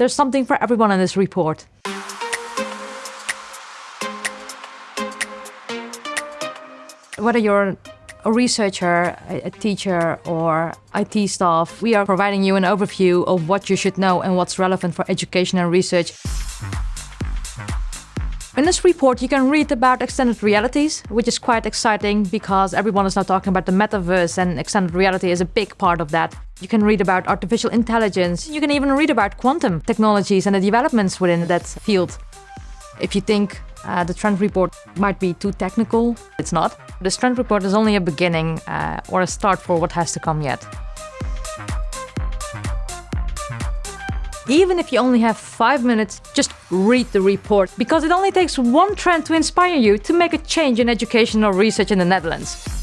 There's something for everyone in this report. Whether you're a researcher, a teacher, or IT staff, we are providing you an overview of what you should know and what's relevant for education and research. In this report, you can read about extended realities, which is quite exciting because everyone is now talking about the metaverse and extended reality is a big part of that. You can read about artificial intelligence. You can even read about quantum technologies and the developments within that field. If you think uh, the trend report might be too technical, it's not. This trend report is only a beginning uh, or a start for what has to come yet. Even if you only have five minutes, just read the report because it only takes one trend to inspire you to make a change in educational research in the Netherlands.